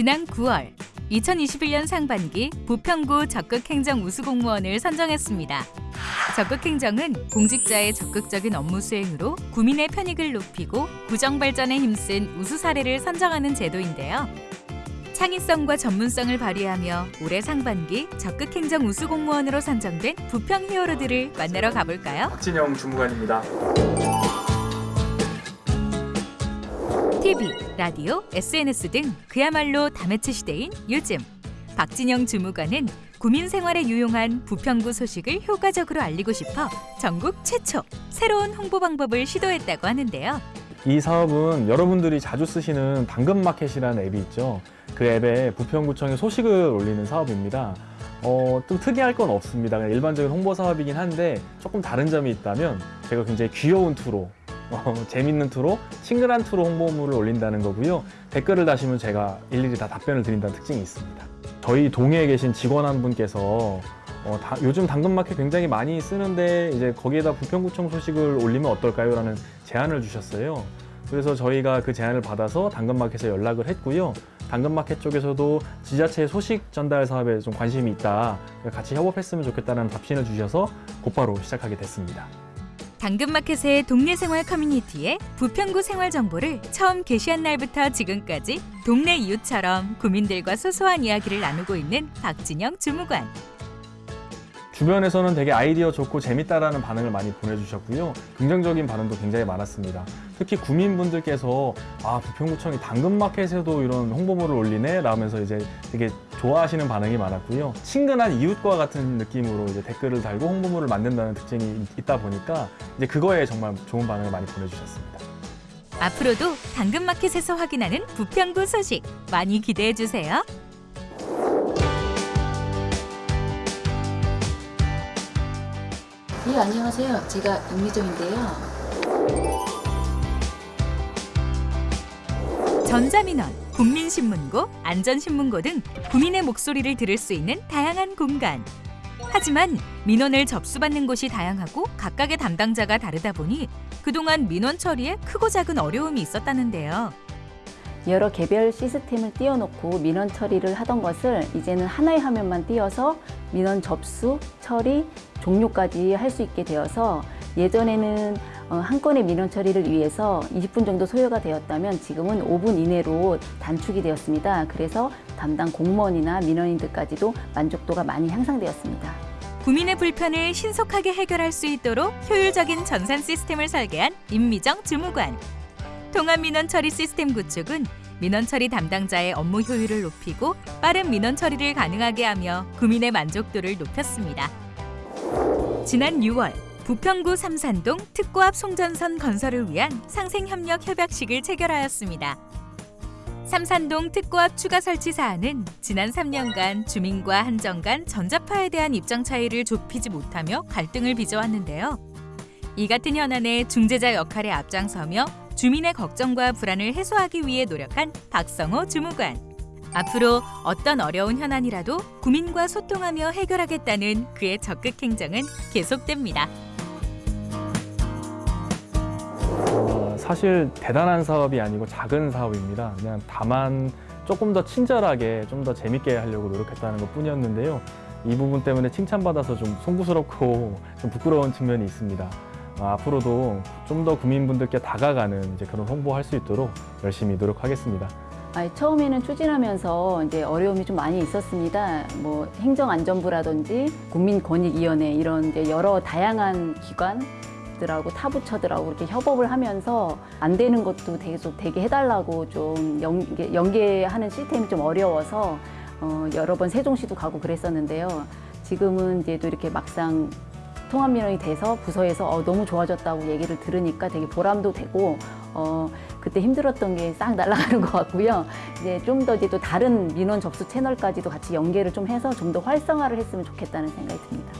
지난 9월 2021년 상반기 부평구 적극행정 우수공무원을 선정했습니다. 적극행정은 공직자의 적극적인 업무 수행으로 구민의 편익을 높이고 구정발전에 힘쓴 우수 사례를 선정하는 제도인데요. 창의성과 전문성을 발휘하며 올해 상반기 적극행정 우수공무원으로 선정된 부평 히어로들을 만나러 가볼까요? 박진영 주무관입니다. TV, 라디오, SNS 등 그야말로 다매체 시대인 요즘 박진영 주무관은 구민 생활에 유용한 부평구 소식을 효과적으로 알리고 싶어 전국 최초 새로운 홍보 방법을 시도했다고 하는데요. 이 사업은 여러분들이 자주 쓰시는 당근마켓이라는 앱이 있죠. 그 앱에 부평구청의 소식을 올리는 사업입니다. 어, 좀 특이할 건 없습니다. 일반적인 홍보 사업이긴 한데 조금 다른 점이 있다면 제가 굉장히 귀여운 투로 어, 재밌는 투로 친근한 투로 홍보물을 올린다는 거고요. 댓글을 다시면 제가 일일이 다 답변을 드린다는 특징이 있습니다. 저희 동해에 계신 직원 한 분께서 어, 다- 요즘 당근마켓 굉장히 많이 쓰는데 이제 거기에다 부평구청 소식을 올리면 어떨까요? 라는 제안을 주셨어요. 그래서 저희가 그 제안을 받아서 당근마켓에 연락을 했고요. 당근마켓 쪽에서도 지자체 소식 전달 사업에 좀 관심이 있다. 같이 협업했으면 좋겠다는 답신을 주셔서 곧바로 시작하게 됐습니다. 당근마켓의 동네 생활 커뮤니티에 부평구 생활 정보를 처음 게시한 날부터 지금까지 동네 이웃처럼 구민들과 소소한 이야기를 나누고 있는 박진영 주무관. 주변에서는 되게 아이디어 좋고 재밌다라는 반응을 많이 보내주셨고요. 긍정적인 반응도 굉장히 많았습니다. 특히 구민분들께서 아 부평구청이 당근마켓에도 이런 홍보물을 올리네 라면서 이제 되게 좋아하시는 반응이 많았고요. 친근한 이웃과 같은 느낌으로 이제 댓글을 달고 홍보물을 만든다는 특징이 있다 보니까 이제 그거에 정말 좋은 반응을 많이 보내주셨습니다. 앞으로도 당근마켓에서 확인하는 부평구 소식 많이 기대해 주세요. 예, 안녕하세요. 제가 임미정인데요. 전자민원, 국민신문고, 안전신문고 등 구민의 목소리를 들을 수 있는 다양한 공간. 하지만 민원을 접수받는 곳이 다양하고 각각의 담당자가 다르다 보니 그동안 민원 처리에 크고 작은 어려움이 있었다는데요. 여러 개별 시스템을 띄워놓고 민원 처리를 하던 것을 이제는 하나의 화면만 띄워서 민원 접수, 처리, 종료까지 할 수 있게 되어서 예전에는 어, 한 건의 민원 처리를 위해서 20분 정도 소요가 되었다면 지금은 5분 이내로 단축이 되었습니다. 그래서 담당 공무원이나 민원인들까지도 만족도가 많이 향상되었습니다. 구민의 불편을 신속하게 해결할 수 있도록 효율적인 전산 시스템을 설계한 임미정 주무관. 통합 민원 처리 시스템 구축은 민원 처리 담당자의 업무 효율을 높이고 빠른 민원 처리를 가능하게 하며 구민의 만족도를 높였습니다. 지난 6월 부평구 삼산동 앞 송전선 건설을 위한 상생협력 협약식을 체결하였습니다. 삼산동 앞 추가 설치 사안은 지난 3년간 주민과 한정 간 전자파에 대한 입장 차이를 좁히지 못하며 갈등을 빚어왔는데요. 이 같은 현안의 중재자 역할에 앞장서며 주민의 걱정과 불안을 해소하기 위해 노력한 박성호 주무관. 앞으로 어떤 어려운 현안이라도 구민과 소통하며 해결하겠다는 그의 적극 행정은 계속됩니다. 어, 사실 대단한 사업이 아니고 작은 사업입니다. 그냥 다만 조금 더 친절하게 좀 더 재밌게 하려고 노력했다는 것 뿐이었는데요. 이 부분 때문에 칭찬받아서 좀 송구스럽고 좀 부끄러운 측면이 있습니다. 어, 앞으로도 좀더 구민분들께 다가가는 이제 그런 홍보할 수 있도록 열심히 노력하겠습니다. 아니, 처음에는 추진하면서 이제 어려움이 좀 많이 있었습니다. 뭐 행정안전부라든지 국민권익위원회 이런 이제 여러 다양한 기관 들하고 타부처들하고 이렇게 협업을 하면서 안 되는 것도 계속 되게 해달라고 좀 연계, 연계하는 시스템이 좀 어려워서 어, 여러 번 세종시도 가고 그랬었는데요. 지금은 이제 또 이렇게 막상 통합민원이 돼서 부서에서 어, 너무 좋아졌다고 얘기를 들으니까 되게 보람도 되고 어, 그때 힘들었던 게 싹 날아가는 것 같고요. 이제 좀 더 이제 또 다른 민원 접수 채널까지도 같이 연계를 좀 해서 좀 더 활성화를 했으면 좋겠다는 생각이 듭니다.